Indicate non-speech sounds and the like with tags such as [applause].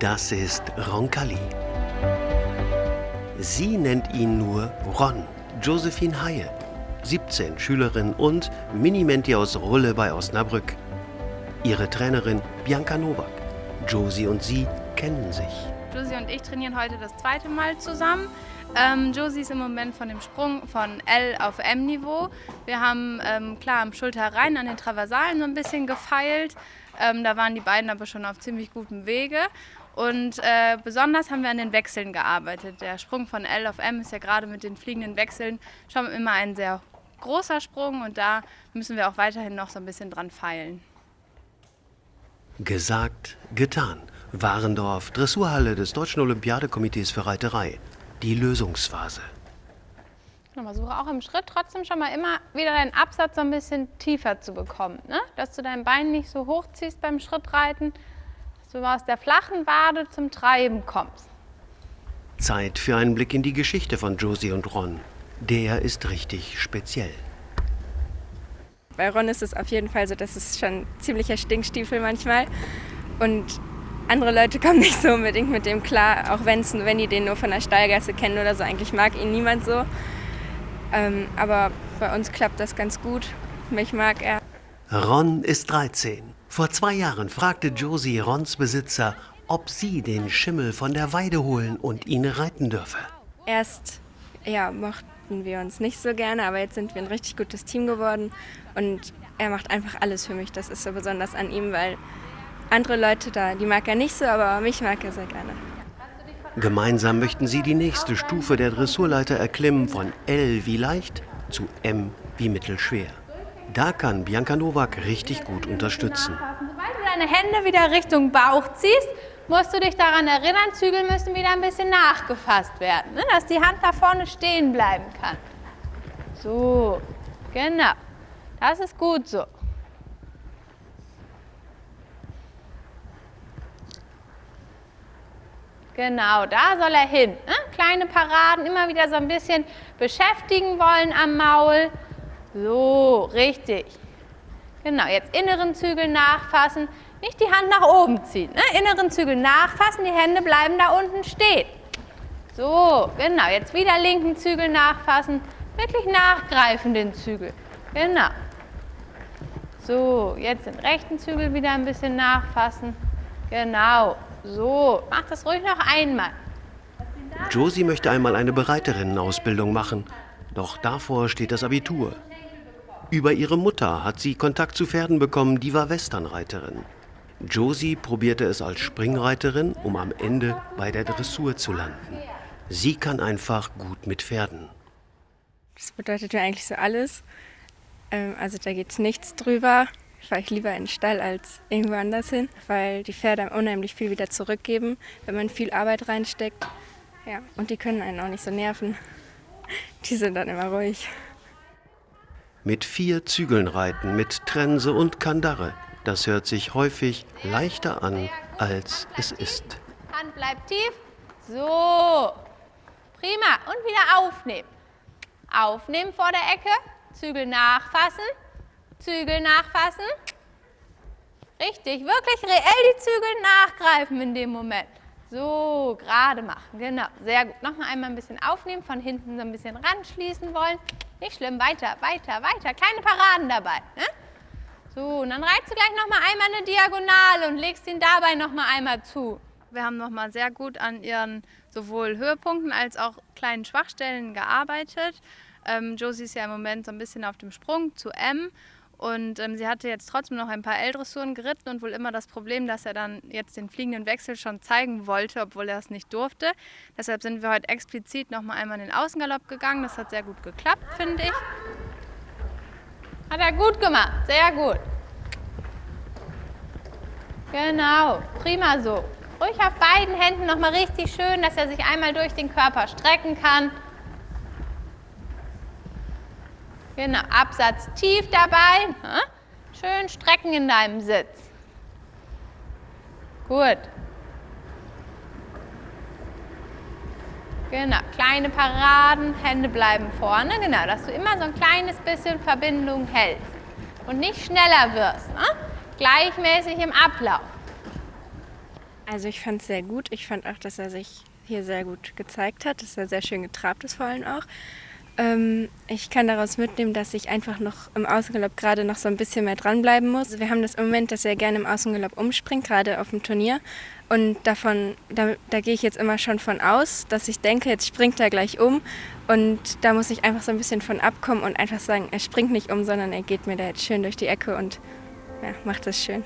Das ist Roncalli. Sie nennt ihn nur Ron, Josephine Haie, 17, Schülerin und Minimenti aus Rulle bei Osnabrück. Ihre Trainerin Bianca Nowak. Josie und sie kennen sich. Josie und ich trainieren heute das zweite Mal zusammen. Ähm, Josie ist im Moment von dem Sprung von L auf M-Niveau. Wir haben ähm, klar am Schulter rein an den Traversalen so ein bisschen gefeilt. Ähm, da waren die beiden aber schon auf ziemlich gutem Wege. Und äh, besonders haben wir an den Wechseln gearbeitet. Der Sprung von L auf M ist ja gerade mit den fliegenden Wechseln schon immer ein sehr großer Sprung und da müssen wir auch weiterhin noch so ein bisschen dran feilen. Gesagt, getan. Warendorf, Dressurhalle des Deutschen Olympiadekomitees für Reiterei. Die Lösungsphase. Versuche auch im Schritt trotzdem schon mal immer wieder deinen Absatz so ein bisschen tiefer zu bekommen. Ne? Dass du dein Bein nicht so hoch ziehst beim Schrittreiten, dass du aus der flachen Wade zum Treiben kommst. Zeit für einen Blick in die Geschichte von Josie und Ron. Der ist richtig speziell. Bei Ron ist es auf jeden Fall so, dass es schon ziemlicher Stinkstiefel manchmal. Und andere Leute kommen nicht so unbedingt mit dem klar, auch wenn's, wenn die den nur von der Stallgasse kennen oder so. Eigentlich mag ihn niemand so. Ähm, aber bei uns klappt das ganz gut. Mich mag er. Ron ist 13. Vor zwei Jahren fragte Josie Rons Besitzer, ob sie den Schimmel von der Weide holen und ihn reiten dürfe. Erst ja, mochten wir uns nicht so gerne, aber jetzt sind wir ein richtig gutes Team geworden und er macht einfach alles für mich. Das ist so besonders an ihm, weil andere Leute da, die mag er nicht so, aber mich mag er sehr gerne. Gemeinsam möchten sie die nächste Stufe der Dressurleiter erklimmen von L wie leicht zu M wie mittelschwer. Da kann Bianca Nowak richtig gut unterstützen. Sobald du deine Hände wieder Richtung Bauch ziehst, musst du dich daran erinnern, Zügel müssen wieder ein bisschen nachgefasst werden, ne? dass die Hand da vorne stehen bleiben kann. So, genau. Das ist gut so. Genau, da soll er hin. Ne? Kleine Paraden, immer wieder so ein bisschen beschäftigen wollen am Maul. So, richtig. Genau, jetzt inneren Zügel nachfassen, nicht die Hand nach oben ziehen. Ne? Inneren Zügel nachfassen, die Hände bleiben da unten stehen. So, genau, jetzt wieder linken Zügel nachfassen, wirklich nachgreifen den Zügel. Genau. So, jetzt den rechten Zügel wieder ein bisschen nachfassen. Genau. So, mach das ruhig noch einmal. Josie möchte einmal eine Bereiterinnen-Ausbildung machen. Doch davor steht das Abitur. Über ihre Mutter hat sie Kontakt zu Pferden bekommen, die war Westernreiterin. Josie probierte es als Springreiterin, um am Ende bei der Dressur zu landen. Sie kann einfach gut mit Pferden. Das bedeutet ja eigentlich so alles. Ähm, also da geht es nichts drüber fahre ich lieber in den Stall als irgendwo anders hin, weil die Pferde unheimlich viel wieder zurückgeben, wenn man viel Arbeit reinsteckt. Ja, und die können einen auch nicht so nerven. [laughs] Die sind dann immer ruhig. Mit vier Zügeln reiten, mit Trense und Kandare. Das hört sich häufig leichter an, als es ist. Hand bleibt tief. So. Prima. Und wieder aufnehmen. Aufnehmen vor der Ecke. Zügel nachfassen. Zügel nachfassen. Richtig, wirklich reell die Zügel nachgreifen in dem Moment. So, gerade machen, genau, sehr gut. Nochmal einmal ein bisschen aufnehmen, von hinten so ein bisschen ranschließen wollen. Nicht schlimm, weiter, weiter, weiter. Kleine Paraden dabei. Ne? So, und dann reizt du gleich nochmal einmal eine Diagonale und legst ihn dabei nochmal einmal zu. Wir haben nochmal sehr gut an ihren sowohl Höhepunkten als auch kleinen Schwachstellen gearbeitet. Ähm, Josie ist ja im Moment so ein bisschen auf dem Sprung zu M und ähm, sie hatte jetzt trotzdem noch ein paar L-Dressuren geritten und wohl immer das Problem, dass er dann jetzt den fliegenden Wechsel schon zeigen wollte, obwohl er es nicht durfte. Deshalb sind wir heute explizit noch mal einmal in den Außengalopp gegangen. Das hat sehr gut geklappt, finde ich. Hat er gut gemacht, sehr gut. Genau, prima so. Ruhig auf beiden Händen noch mal richtig schön, dass er sich einmal durch den Körper strecken kann. Genau, Absatz tief dabei. Ne? Schön strecken in deinem Sitz. Gut. Genau, kleine Paraden, Hände bleiben vorne. Genau, dass du immer so ein kleines bisschen Verbindung hältst und nicht schneller wirst. Ne? Gleichmäßig im Ablauf. Also ich fand es sehr gut. Ich fand auch, dass er sich hier sehr gut gezeigt hat, dass er sehr schön getrabt ist vor allem auch. Ähm, ich kann daraus mitnehmen, dass ich einfach noch im Außengalopp gerade noch so ein bisschen mehr dranbleiben muss. Wir haben das im Moment, dass er gerne im Außengalopp umspringt, gerade auf dem Turnier. Und davon, da, da gehe ich jetzt immer schon von aus, dass ich denke, jetzt springt er gleich um. Und da muss ich einfach so ein bisschen von abkommen und einfach sagen, er springt nicht um, sondern er geht mir da jetzt schön durch die Ecke und ja, macht das schön.